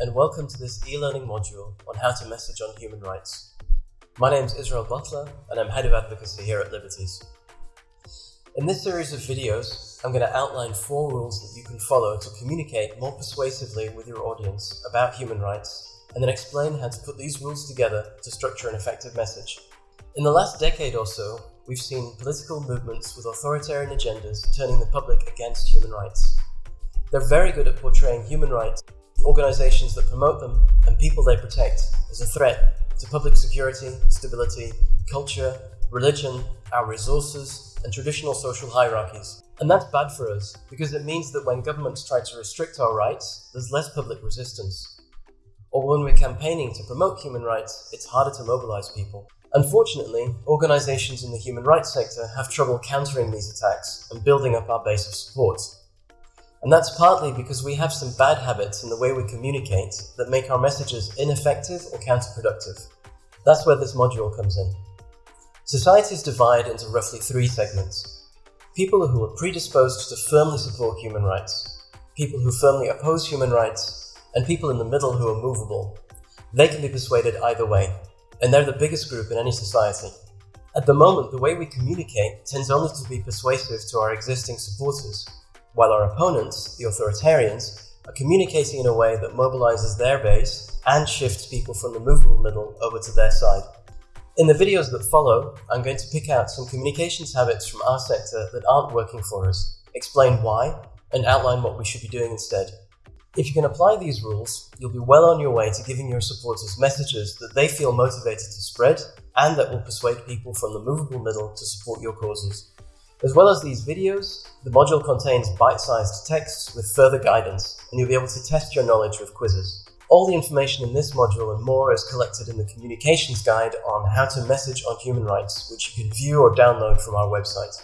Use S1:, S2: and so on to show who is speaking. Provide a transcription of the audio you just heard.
S1: and welcome to this e-learning module on how to message on human rights. My name is Israel Butler and I'm Head of Advocacy here at Liberties. In this series of videos, I'm going to outline four rules that you can follow to communicate more persuasively with your audience about human rights and then explain how to put these rules together to structure an effective message. In the last decade or so, we've seen political movements with authoritarian agendas turning the public against human rights. They're very good at portraying human rights organizations that promote them, and people they protect as a threat to public security, stability, culture, religion, our resources, and traditional social hierarchies. And that's bad for us, because it means that when governments try to restrict our rights, there's less public resistance. Or when we're campaigning to promote human rights, it's harder to mobilize people. Unfortunately, organizations in the human rights sector have trouble countering these attacks and building up our base of support. And that's partly because we have some bad habits in the way we communicate that make our messages ineffective or counterproductive. That's where this module comes in. Societies divide into roughly three segments. People who are predisposed to firmly support human rights, people who firmly oppose human rights, and people in the middle who are movable. They can be persuaded either way, and they're the biggest group in any society. At the moment, the way we communicate tends only to be persuasive to our existing supporters, while our opponents, the authoritarians, are communicating in a way that mobilizes their base and shifts people from the movable middle over to their side. In the videos that follow, I'm going to pick out some communications habits from our sector that aren't working for us, explain why, and outline what we should be doing instead. If you can apply these rules, you'll be well on your way to giving your supporters messages that they feel motivated to spread and that will persuade people from the movable middle to support your causes. As well as these videos, the module contains bite-sized texts with further guidance, and you'll be able to test your knowledge with quizzes. All the information in this module and more is collected in the communications guide on how to message on human rights, which you can view or download from our website.